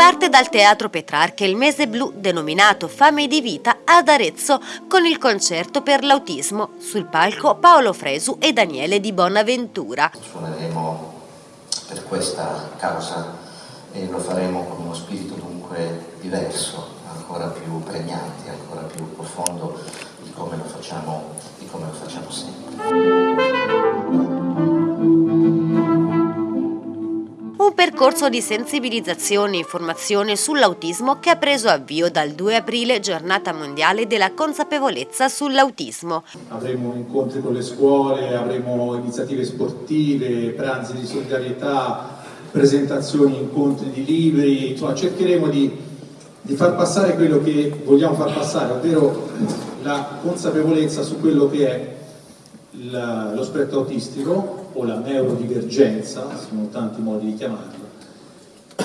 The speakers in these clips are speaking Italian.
dal Teatro Petrarca il mese blu denominato Fame di Vita ad Arezzo con il concerto per l'autismo. Sul palco Paolo Fresu e Daniele Di Bonaventura. Suoneremo per questa causa e lo faremo con uno spirito dunque diverso, ancora più pregnante, ancora più profondo di come lo facciamo, come lo facciamo sempre. Percorso di sensibilizzazione e informazione sull'autismo che ha preso avvio dal 2 aprile, giornata mondiale della consapevolezza sull'autismo. Avremo incontri con le scuole, avremo iniziative sportive, pranzi di solidarietà, presentazioni, incontri di libri, insomma cercheremo di, di far passare quello che vogliamo far passare, ovvero la consapevolezza su quello che è lo spettro autistico o la neurodivergenza, sono tanti modi di chiamarla,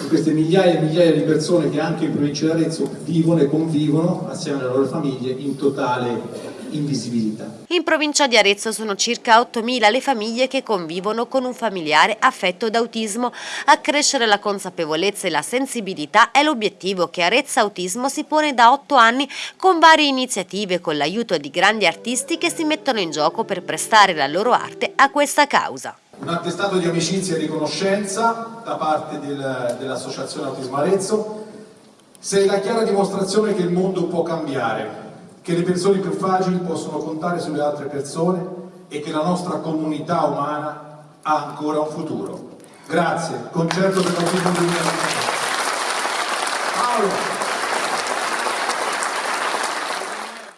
di queste migliaia e migliaia di persone che anche in provincia di Arezzo vivono e convivono assieme alle loro famiglie in totale invisibilità. In provincia di Arezzo sono circa 8.000 le famiglie che convivono con un familiare affetto da autismo. Accrescere la consapevolezza e la sensibilità è l'obiettivo che Arezzo Autismo si pone da 8 anni con varie iniziative con l'aiuto di grandi artisti che si mettono in gioco per prestare la loro arte a questa causa. Un attestato di amicizia e riconoscenza da parte del, dell'Associazione Autismo Arezzo sei la chiara dimostrazione che il mondo può cambiare che le persone più fragili possono contare sulle altre persone e che la nostra comunità umana ha ancora un futuro. Grazie, concerto per l'autismo 2020. Paolo.